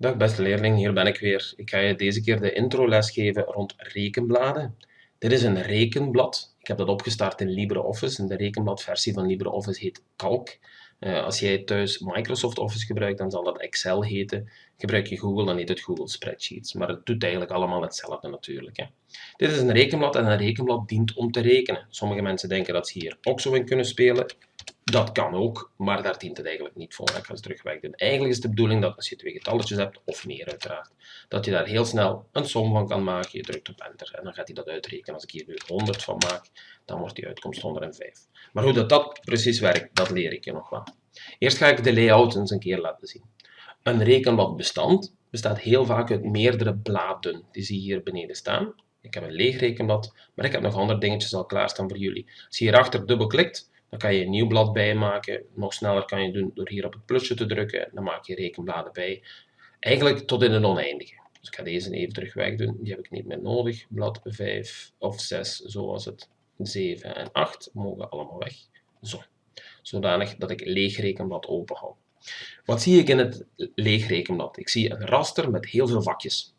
Dag beste leerling, hier ben ik weer. Ik ga je deze keer de intro les geven rond rekenbladen. Dit is een rekenblad. Ik heb dat opgestart in LibreOffice en de rekenbladversie van LibreOffice heet Calc. Uh, als jij thuis Microsoft Office gebruikt, dan zal dat Excel heten. Gebruik je Google, dan heet het Google Spreadsheets. Maar het doet eigenlijk allemaal hetzelfde natuurlijk. Hè. Dit is een rekenblad en een rekenblad dient om te rekenen. Sommige mensen denken dat ze hier ook zo in kunnen spelen. Dat kan ook, maar daar dient het eigenlijk niet voor. Ik ga ze terug wegdoen. Eigenlijk is de bedoeling dat als je twee getalletjes hebt, of meer uiteraard, dat je daar heel snel een som van kan maken. Je drukt op enter en dan gaat hij dat uitrekenen. Als ik hier nu 100 van maak, dan wordt die uitkomst 105. Maar hoe dat, dat precies werkt, dat leer ik je nog wel. Eerst ga ik de layout eens een keer laten zien. Een rekenbladbestand bestaat heel vaak uit meerdere bladen. Die zie je hier beneden staan. Ik heb een leeg rekenblad, maar ik heb nog andere dingetjes al klaarstaan voor jullie. Als je hierachter dubbelklikt, dan kan je een nieuw blad bijmaken. Nog sneller kan je doen door hier op het plusje te drukken. Dan maak je rekenbladen bij. Eigenlijk tot in het oneindige. Dus ik ga deze even terug wegdoen. Die heb ik niet meer nodig. Blad 5 of 6, zoals het. 7 en 8 mogen allemaal weg. Zo. Zodanig dat ik leeg rekenblad open hou. Wat zie ik in het leeg rekenblad? Ik zie een raster met heel veel vakjes.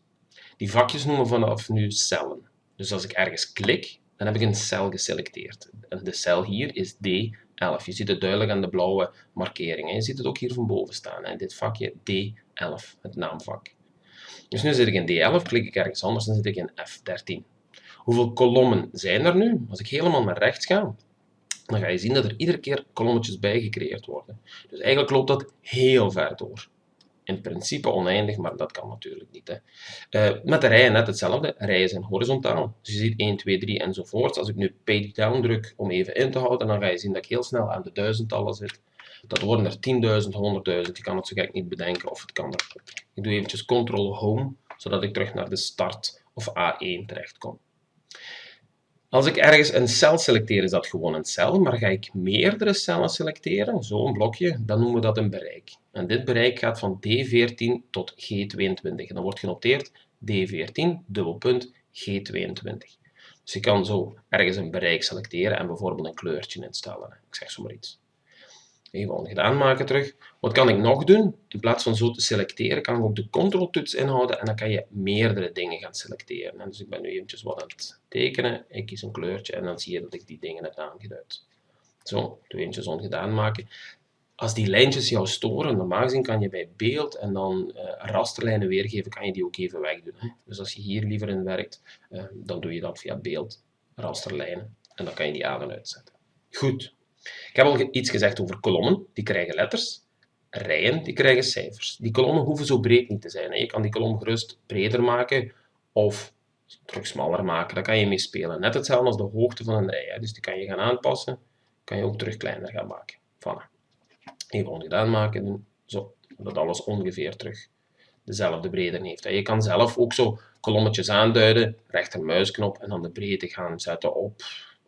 Die vakjes noemen vanaf nu cellen. Dus als ik ergens klik, dan heb ik een cel geselecteerd. De cel hier is D11. Je ziet het duidelijk aan de blauwe markering. Je ziet het ook hier van boven staan. Hè. Dit vakje D11, het naamvak. Dus nu zit ik in D11, klik ik ergens anders, dan zit ik in F13. Hoeveel kolommen zijn er nu? Als ik helemaal naar rechts ga, dan ga je zien dat er iedere keer kolommetjes bij gecreëerd worden. Dus eigenlijk loopt dat heel ver door in principe oneindig, maar dat kan natuurlijk niet. Hè. Uh, met de rijen net hetzelfde. Rijen zijn horizontaal. Dus je ziet 1, 2, 3 enzovoort. Als ik nu page down druk om even in te houden, dan ga je zien dat ik heel snel aan de duizendtallen zit. Dat worden er 10.000, 100.000. Je kan het zo gek niet bedenken of het kan er. Ik doe eventjes Ctrl Home, zodat ik terug naar de start of A1 terecht kom. Als ik ergens een cel selecteer, is dat gewoon een cel, maar ga ik meerdere cellen selecteren, zo'n blokje, dan noemen we dat een bereik. En dit bereik gaat van D14 tot G22. En dan wordt genoteerd D14, dubbelpunt, G22. Dus je kan zo ergens een bereik selecteren en bijvoorbeeld een kleurtje instellen. Ik zeg zomaar iets. Even gedaan maken terug. Wat kan ik nog doen? In plaats van zo te selecteren, kan ik ook de control-toets inhouden en dan kan je meerdere dingen gaan selecteren. Dus ik ben nu eventjes wat aan het tekenen. Ik kies een kleurtje en dan zie je dat ik die dingen heb aangeduid. Zo, twee eentjes ongedaan maken. Als die lijntjes jou storen, normaal gezien kan je bij beeld en dan uh, rasterlijnen weergeven, kan je die ook even wegdoen. Hè. Dus als je hier liever in werkt, uh, dan doe je dat via beeld, rasterlijnen en dan kan je die aan en uitzetten. Goed. Ik heb al iets gezegd over kolommen, die krijgen letters. Rijen, die krijgen cijfers. Die kolommen hoeven zo breed niet te zijn. Je kan die kolom gerust breder maken of terug smaller maken. Daar kan je mee spelen. Net hetzelfde als de hoogte van een rij. Dus die kan je gaan aanpassen. kan je ook terug kleiner gaan maken. Voilà. Even ongedaan maken. Zo, dat alles ongeveer terug dezelfde breedte heeft. Je kan zelf ook zo kolommetjes aanduiden, rechtermuisknop en dan de breedte gaan zetten op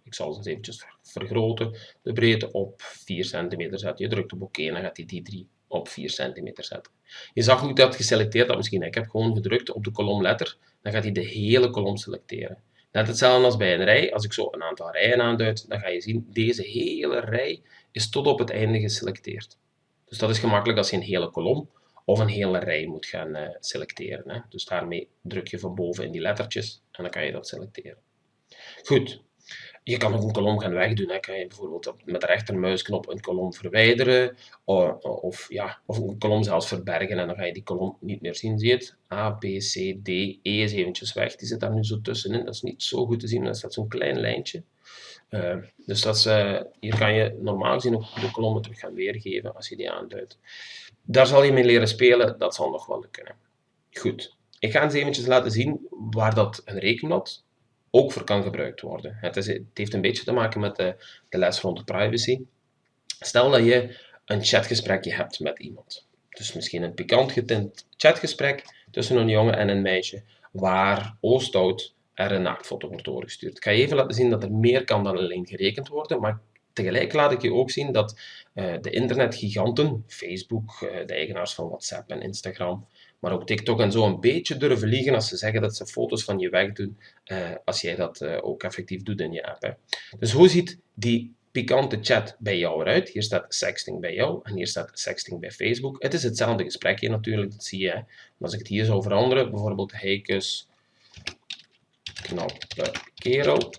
ik zal het eventjes vergroten. De breedte op 4 cm zetten. Je drukt op oké en dan gaat hij die 3 op 4 cm zetten. Je zag niet dat geselecteerd had misschien. Ik heb gewoon gedrukt op de kolomletter. Dan gaat hij de hele kolom selecteren. Net hetzelfde als bij een rij. Als ik zo een aantal rijen aanduid, dan ga je zien, deze hele rij is tot op het einde geselecteerd. Dus dat is gemakkelijk als je een hele kolom of een hele rij moet gaan uh, selecteren. Hè. Dus daarmee druk je van boven in die lettertjes en dan kan je dat selecteren. Goed, je kan ook een kolom gaan wegdoen. Hè. Kan je bijvoorbeeld met de rechtermuisknop een kolom verwijderen of, ja, of een kolom zelfs verbergen en dan ga je die kolom niet meer zien. Zie je het? A, B, C, D, E is eventjes weg. Die zit daar nu zo tussenin. Dat is niet zo goed te zien. Dat staat zo'n klein lijntje. Uh, dus dat is, uh, hier kan je normaal gezien ook de kolommen terug gaan weergeven als je die aanduidt. Daar zal je mee leren spelen. Dat zal nog wel lukken. Goed. Ik ga eens eventjes laten zien waar dat een rekenblad ook voor kan gebruikt worden. Het, is, het heeft een beetje te maken met de, de les rond de privacy. Stel dat je een chatgesprekje hebt met iemand. Dus misschien een pikant getint chatgesprek tussen een jongen en een meisje, waar Oostoud er een naaktfoto wordt doorgestuurd. Ik ga je even laten zien dat er meer kan dan alleen gerekend worden, maar tegelijk laat ik je ook zien dat uh, de internetgiganten, Facebook, uh, de eigenaars van WhatsApp en Instagram, maar ook TikTok en zo een beetje durven liegen als ze zeggen dat ze foto's van je wegdoen, uh, als jij dat uh, ook effectief doet in je app. Hè. Dus hoe ziet die pikante chat bij jou eruit. Hier staat sexting bij jou en hier staat sexting bij Facebook. Het is hetzelfde gesprekje natuurlijk, dat zie je. Maar als ik het hier zou veranderen, bijvoorbeeld heikes knappe kerel,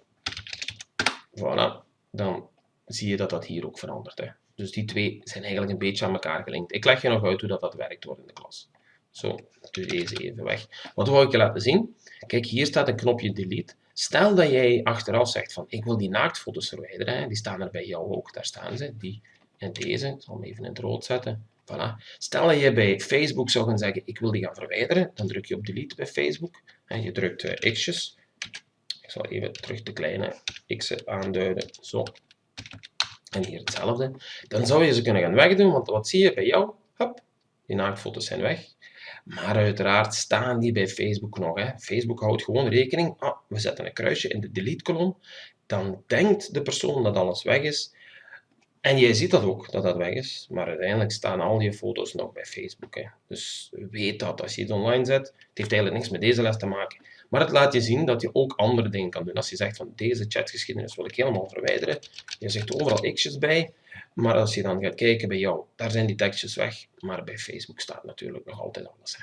voilà, dan zie je dat dat hier ook verandert. Hè. Dus die twee zijn eigenlijk een beetje aan elkaar gelinkt. Ik leg je nog uit hoe dat, dat werkt hoor in de klas. Zo, doe deze even weg. Wat wil ik je laten zien? Kijk, hier staat een knopje delete. Stel dat jij achteraf zegt van ik wil die naaktfoto's verwijderen. Hè. Die staan er bij jou ook. Daar staan ze. Die en deze. Ik zal hem even in het rood zetten. Voilà. Stel dat je bij Facebook zou gaan zeggen ik wil die gaan verwijderen. Dan druk je op delete bij Facebook. En je drukt uh, x'jes. Ik zal even terug de kleine x'en aanduiden. Zo. En hier hetzelfde. Dan zou je ze kunnen gaan wegdoen. Want wat zie je bij jou? Hop, die naaktfoto's zijn weg. Maar uiteraard staan die bij Facebook nog. Hè. Facebook houdt gewoon rekening. Ah, we zetten een kruisje in de delete-kolom. Dan denkt de persoon dat alles weg is. En jij ziet dat ook, dat dat weg is. Maar uiteindelijk staan al je foto's nog bij Facebook. Hè. Dus weet dat als je het online zet. Het heeft eigenlijk niks met deze les te maken. Maar het laat je zien dat je ook andere dingen kan doen. Als je zegt van deze chatgeschiedenis wil ik helemaal verwijderen. Je zegt overal x'jes bij. Maar als je dan gaat kijken bij jou, daar zijn die tekstjes weg. Maar bij Facebook staat natuurlijk nog altijd alles.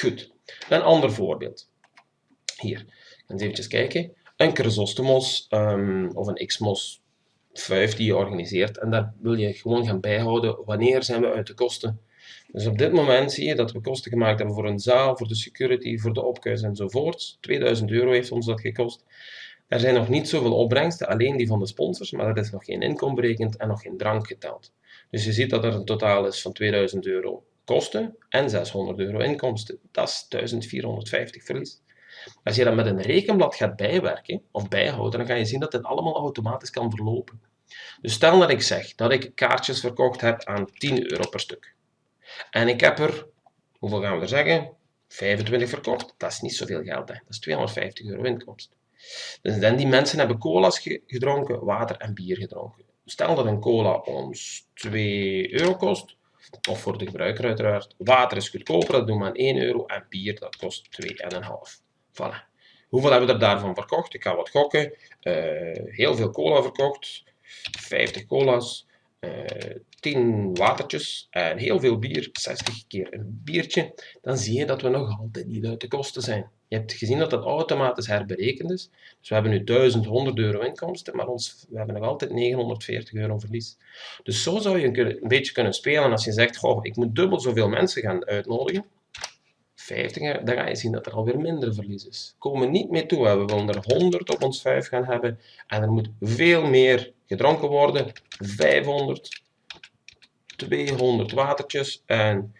Goed, een ander voorbeeld. Hier, eens even kijken. Een Chrysostomos um, of een Xmos 5 die je organiseert. En daar wil je gewoon gaan bijhouden wanneer zijn we uit de kosten. Dus op dit moment zie je dat we kosten gemaakt hebben voor een zaal, voor de security, voor de opkuis enzovoort. 2000 euro heeft ons dat gekost. Er zijn nog niet zoveel opbrengsten, alleen die van de sponsors, maar er is nog geen inkomen berekend en nog geen drank geteld. Dus je ziet dat er een totaal is van 2000 euro kosten en 600 euro inkomsten. Dat is 1450 verlies. Als je dat met een rekenblad gaat bijwerken of bijhouden, dan ga je zien dat dit allemaal automatisch kan verlopen. Dus stel dat ik zeg dat ik kaartjes verkocht heb aan 10 euro per stuk. En ik heb er, hoeveel gaan we er zeggen? 25 verkocht. Dat is niet zoveel geld, hè. dat is 250 euro inkomsten. Dus dan die mensen hebben cola's gedronken, water en bier gedronken. Stel dat een cola ons 2 euro kost, of voor de gebruiker uiteraard. Water is goedkoper, dat doen we aan 1 euro. En bier, dat kost 2,5. Voilà. Hoeveel hebben we er daarvan verkocht? Ik ga wat gokken. Uh, heel veel cola verkocht. 50 cola's. Uh, eh, 10 watertjes en heel veel bier, 60 keer een biertje, dan zie je dat we nog altijd niet uit de kosten zijn. Je hebt gezien dat dat automatisch herberekend is. Dus we hebben nu 1100 euro inkomsten, maar ons, we hebben nog altijd 940 euro verlies. Dus zo zou je een, beetje kunnen spelen als je zegt, goh, ik moet dubbel zoveel mensen gaan uitnodigen. 50, dan ga je zien dat er alweer minder verlies is. Komen niet mee toe. We willen er 100 op ons 5 gaan hebben en er moet veel meer gedronken worden. 500, 200 watertjes en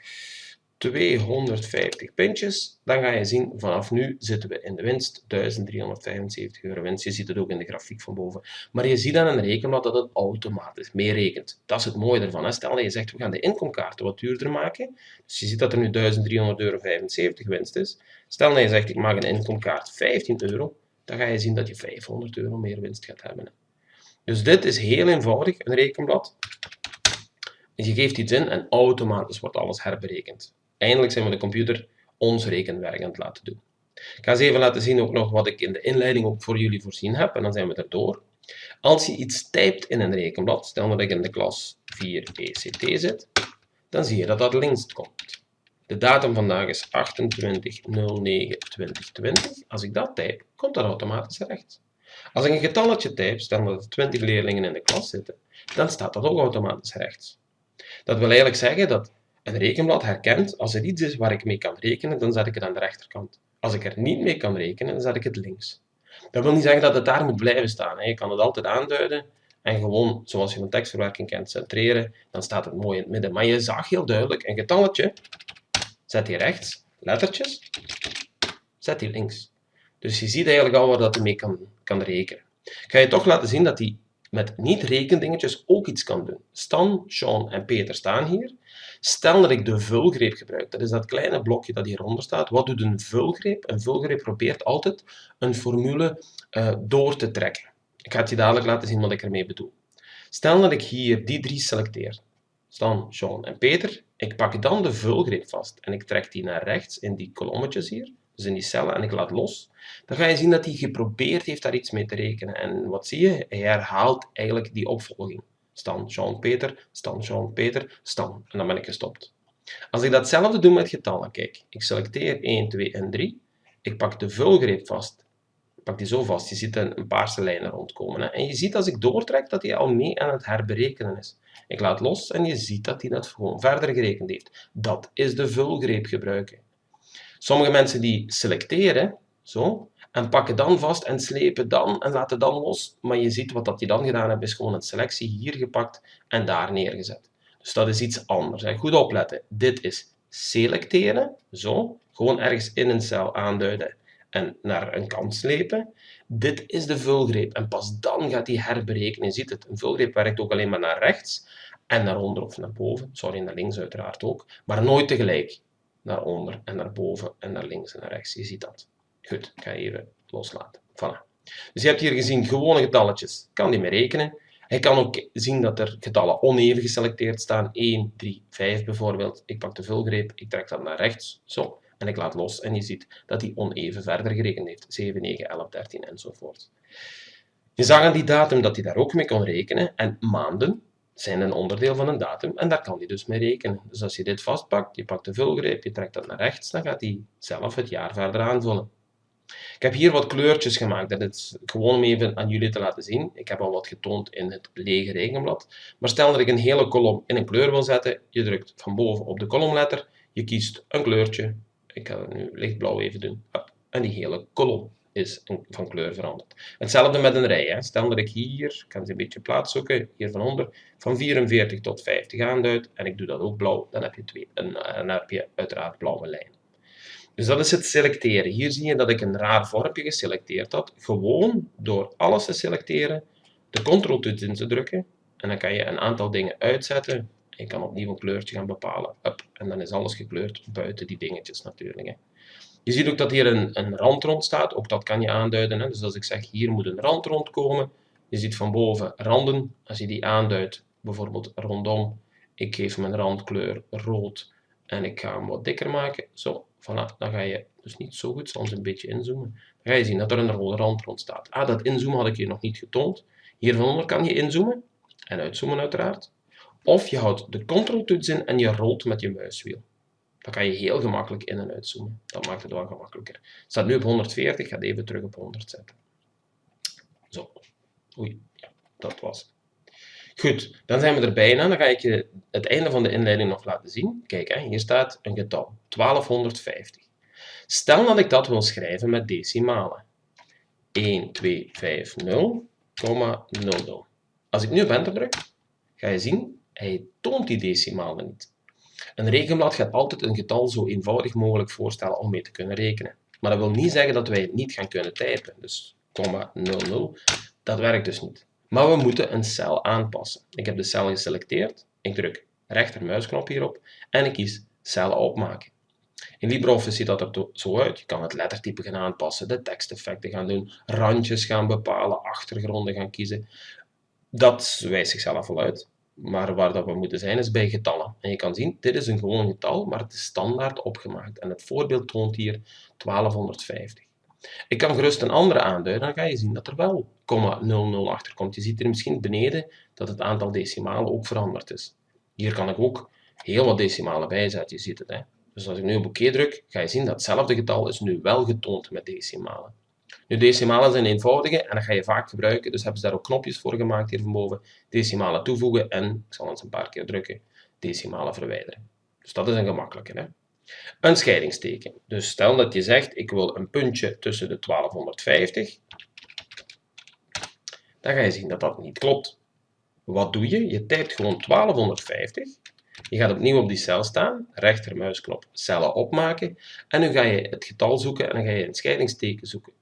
250 pintjes, dan ga je zien, vanaf nu zitten we in de winst, 1375 euro winst. Je ziet het ook in de grafiek van boven. Maar je ziet aan een rekenblad dat het automatisch meerekent. Dat is het mooie ervan. Stel dat je zegt, we gaan de inkomkaarten wat duurder maken. Dus je ziet dat er nu 1300,75 euro winst is. Stel dat je zegt, ik maak een inkomkaart 15 euro, dan ga je zien dat je 500 euro meer winst gaat hebben. Dus dit is heel eenvoudig, een rekenblad. Je geeft iets in en automatisch wordt alles herberekend. Eindelijk zijn we de computer ons rekenwerk aan het laten doen. Ik ga eens even laten zien ook nog wat ik in de inleiding ook voor jullie voorzien heb en dan zijn we er door. Als je iets typt in een rekenblad, stel dat ik in de klas 4 ECT zit, dan zie je dat dat links komt. De datum vandaag is 28.09.2020. Als ik dat type, komt dat automatisch rechts. Als ik een getalletje type, stel dat er 20 leerlingen in de klas zitten, dan staat dat ook automatisch rechts. Dat wil eigenlijk zeggen dat een rekenblad herkent als er iets is waar ik mee kan rekenen, dan zet ik het aan de rechterkant. Als ik er niet mee kan rekenen, dan zet ik het links. Dat wil niet zeggen dat het daar moet blijven staan. Je kan het altijd aanduiden en gewoon, zoals je van tekstverwerking kent, centreren. Dan staat het mooi in het midden. Maar je zag heel duidelijk, een getalletje zet je rechts, lettertjes, zet die links. Dus je ziet eigenlijk al waar dat hij mee kan, kan rekenen. Ik ga je toch laten zien dat hij met niet-rekendingetjes ook iets kan doen. Stan, Sean en Peter staan hier. Stel dat ik de vulgreep gebruik, dat is dat kleine blokje dat hieronder staat. Wat doet een vulgreep? Een vulgreep probeert altijd een formule uh, door te trekken. Ik ga het je dadelijk laten zien wat ik ermee bedoel. Stel dat ik hier die drie selecteer. Stan, Sean en Peter. Ik pak dan de vulgreep vast en ik trek die naar rechts in die kolommetjes hier. In die cellen, en ik laat los, dan ga je zien dat hij geprobeerd heeft daar iets mee te rekenen. En wat zie je? Hij herhaalt eigenlijk die opvolging. Stan, Jean, Peter, Stan, Jean, Peter, Stan. En dan ben ik gestopt. Als ik datzelfde doe met getallen, kijk, ik selecteer 1, 2 en 3. Ik pak de vulgreep vast. Ik pak die zo vast. Je ziet een, een paarse lijn rondkomen. Hè? En je ziet als ik doortrek dat hij al mee aan het herberekenen is. Ik laat los en je ziet dat hij dat gewoon verder gerekend heeft. Dat is de vulgreep gebruiken. Sommige mensen die selecteren, zo, en pakken dan vast en slepen dan en laten dan los. Maar je ziet wat dat die dan gedaan hebben, is gewoon een selectie hier gepakt en daar neergezet. Dus dat is iets anders. Goed opletten. Dit is selecteren, zo, gewoon ergens in een cel aanduiden en naar een kant slepen. Dit is de vulgreep en pas dan gaat hij herberekenen. Je ziet het, een vulgreep werkt ook alleen maar naar rechts en naar onder of naar boven. Sorry, naar links uiteraard ook, maar nooit tegelijk. Naar onder en naar boven en naar links en naar rechts. Je ziet dat. Goed, ik ga even loslaten. Voilà. Dus je hebt hier gezien gewone getalletjes. Kan die mee rekenen. Hij kan ook zien dat er getallen oneven geselecteerd staan. 1, 3, 5 bijvoorbeeld. Ik pak de vulgreep, ik trek dat naar rechts. Zo. En ik laat los en je ziet dat hij oneven verder gerekend heeft. 7, 9, 11, 13 enzovoort. Je zag aan die datum dat hij daar ook mee kon rekenen. En maanden zijn een onderdeel van een datum en daar kan hij dus mee rekenen. Dus als je dit vastpakt, je pakt de vulgreep, je trekt dat naar rechts, dan gaat hij zelf het jaar verder aanvullen. Ik heb hier wat kleurtjes gemaakt. Dat is gewoon om even aan jullie te laten zien. Ik heb al wat getoond in het lege rekenblad. Maar stel dat ik een hele kolom in een kleur wil zetten. Je drukt van boven op de kolomletter. Je kiest een kleurtje. Ik ga het nu lichtblauw even doen. En die hele kolom is van kleur veranderd. Hetzelfde met een rij. Hè. Stel dat ik hier, ik kan ze een beetje plaats zoeken, hier van onder, van 44 tot 50 aanduid. En ik doe dat ook blauw. Dan heb je, twee, een, dan heb je uiteraard blauwe lijnen. Dus dat is het selecteren. Hier zie je dat ik een raar vormpje geselecteerd had. Gewoon door alles te selecteren, de Ctrl-toets in te drukken. En dan kan je een aantal dingen uitzetten. Je kan opnieuw een kleurtje gaan bepalen. Up. En dan is alles gekleurd buiten die dingetjes natuurlijk. Hè. Je ziet ook dat hier een, een rand rond staat. Ook dat kan je aanduiden. Hè. Dus als ik zeg hier moet een rand rondkomen. Je ziet van boven randen. Als je die aanduidt, bijvoorbeeld rondom. Ik geef mijn randkleur rood. En ik ga hem wat dikker maken. Zo, Voilà, dan ga je dus niet zo goed, soms een beetje inzoomen. Dan ga je zien dat er een rode rand rond staat. Ah, dat inzoomen had ik je nog niet getoond. Hier van onder kan je inzoomen en uitzoomen uiteraard. Of je houdt de Ctrl-toets in en je rolt met je muiswiel. Dan kan je heel gemakkelijk in- en uitzoomen. Dat maakt het wel gemakkelijker. Het staat nu op 140, ik ga het even terug op 100 zetten. Zo. Oei, ja, dat was het. Goed, dan zijn we er bijna. Dan ga ik je het einde van de inleiding nog laten zien. Kijk, hè, hier staat een getal, 1250. Stel dat ik dat wil schrijven met decimalen. 1250,00. Als ik nu op enter druk, ga je zien, hij toont die decimalen niet. Een rekenblad gaat altijd een getal zo eenvoudig mogelijk voorstellen om mee te kunnen rekenen. Maar dat wil niet zeggen dat wij het niet gaan kunnen typen. Dus, 00, dat werkt dus niet. Maar we moeten een cel aanpassen. Ik heb de cel geselecteerd. Ik druk rechtermuisknop hierop en ik kies cellen opmaken. In LibreOffice ziet dat er zo uit. Je kan het lettertype gaan aanpassen, de teksteffecten gaan doen, randjes gaan bepalen, achtergronden gaan kiezen. Dat wijst zichzelf al uit. Maar waar dat we moeten zijn is bij getallen. En je kan zien, dit is een gewoon getal, maar het is standaard opgemaakt. En het voorbeeld toont hier 1250. Ik kan gerust een andere aanduiden, dan ga je zien dat er wel 00 achter komt. Je ziet hier misschien beneden dat het aantal decimalen ook veranderd is. Hier kan ik ook heel wat decimalen bijzetten, je ziet het. Hè? Dus als ik nu op oké druk, ga je zien dat hetzelfde getal is nu wel getoond met decimalen. Nu, decimalen zijn eenvoudige en dat ga je vaak gebruiken, dus hebben ze daar ook knopjes voor gemaakt hier van boven. Decimalen toevoegen en, ik zal eens een paar keer drukken, decimalen verwijderen. Dus dat is een gemakkelijke. Hè? Een scheidingsteken. Dus stel dat je zegt, ik wil een puntje tussen de 1250. Dan ga je zien dat dat niet klopt. Wat doe je? Je typt gewoon 1250. Je gaat opnieuw op die cel staan, rechtermuisknop cellen opmaken. En nu ga je het getal zoeken en dan ga je een scheidingsteken zoeken.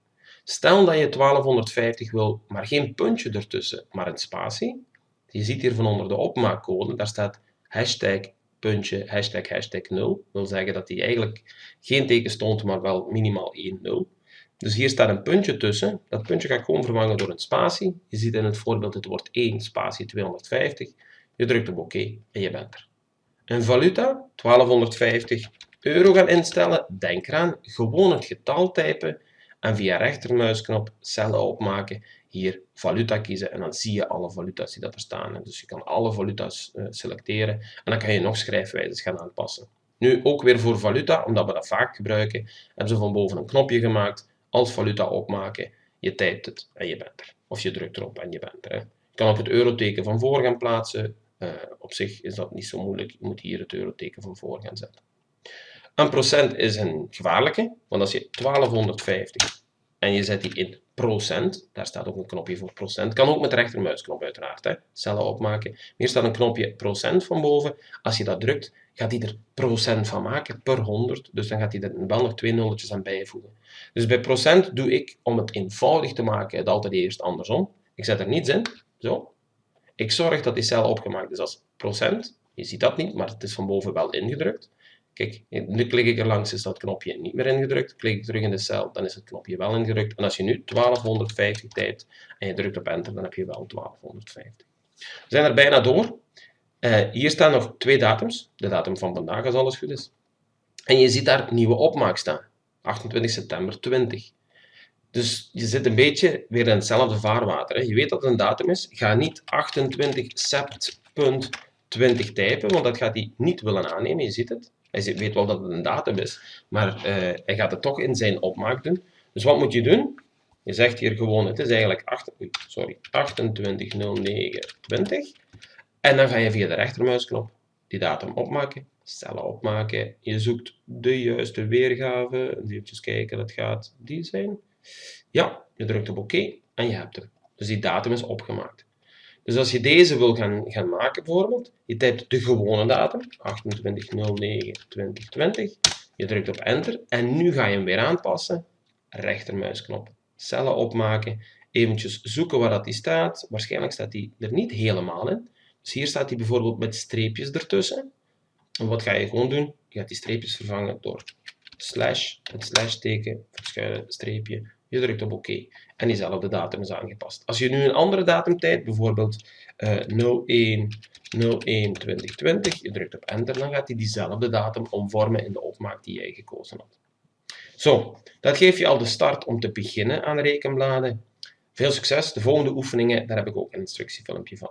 Stel dat je 1250 wil, maar geen puntje ertussen, maar een spatie. Je ziet hier van onder de opmaakcode, daar staat hashtag puntje, hashtag, hashtag 0. wil zeggen dat die eigenlijk geen teken stond, maar wel minimaal 1 0. Dus hier staat een puntje tussen. Dat puntje ga ik gewoon vervangen door een spatie. Je ziet in het voorbeeld het wordt 1 spatie 250. Je drukt op oké en je bent er. Een valuta, 1250, euro gaan instellen, denk eraan, gewoon het getal typen en via rechtermuisknop cellen opmaken, hier valuta kiezen en dan zie je alle valuta's die dat er staan. Dus je kan alle valuta's uh, selecteren en dan kan je nog schrijfwijzes gaan aanpassen. Nu ook weer voor valuta, omdat we dat vaak gebruiken, hebben ze van boven een knopje gemaakt, als valuta opmaken, je typt het en je bent er. Of je drukt erop en je bent er. Je kan ook het euroteken van voor gaan plaatsen. Uh, op zich is dat niet zo moeilijk, je moet hier het euroteken van voor gaan zetten. Een procent is een gevaarlijke, want als je 1250 en je zet die in procent, daar staat ook een knopje voor procent, kan ook met de rechtermuisknop uiteraard, hè. cellen opmaken. Hier staat een knopje procent van boven, als je dat drukt, gaat hij er procent van maken per 100, dus dan gaat hij er wel nog twee nulletjes aan bijvoegen. Dus bij procent doe ik, om het eenvoudig te maken, het altijd eerst andersom. Ik zet er niets in, zo. Ik zorg dat die cel opgemaakt is als procent, je ziet dat niet, maar het is van boven wel ingedrukt. Kijk, nu klik ik er langs, is dat knopje niet meer ingedrukt. Klik ik terug in de cel, dan is het knopje wel ingedrukt. En als je nu 1250 typt en je drukt op enter, dan heb je wel 1250. We zijn er bijna door. Uh, hier staan nog twee datums. De datum van vandaag, als alles goed is. En je ziet daar nieuwe opmaak staan. 28 september 20. Dus je zit een beetje weer in hetzelfde vaarwater. Hè. Je weet dat het een datum is. Ga niet 28 sept.20 typen, want dat gaat hij niet willen aannemen. Je ziet het. Hij weet wel dat het een datum is, maar uh, hij gaat het toch in zijn opmaak doen. Dus wat moet je doen? Je zegt hier gewoon, het is eigenlijk 8, sorry, 280920. En dan ga je via de rechtermuisknop die datum opmaken, cellen opmaken. Je zoekt de juiste weergave. Even kijken, dat gaat die zijn. Ja, je drukt op oké en je hebt hem. Dus die datum is opgemaakt. Dus als je deze wil gaan, gaan maken bijvoorbeeld, je typt de gewone datum, 28.09.2020, je drukt op enter en nu ga je hem weer aanpassen, rechtermuisknop, cellen opmaken, eventjes zoeken waar dat die staat, waarschijnlijk staat die er niet helemaal in, dus hier staat hij bijvoorbeeld met streepjes ertussen. En wat ga je gewoon doen? Je gaat die streepjes vervangen door slash, het slash teken, verschuilen streepje, je drukt op oké en diezelfde datum is aangepast. Als je nu een andere datumtijd, bijvoorbeeld uh, 01 01 2020, je drukt op enter, dan gaat hij diezelfde datum omvormen in de opmaak die jij gekozen had. Zo, dat geeft je al de start om te beginnen aan rekenbladen. Veel succes, de volgende oefeningen, daar heb ik ook een instructiefilmpje van.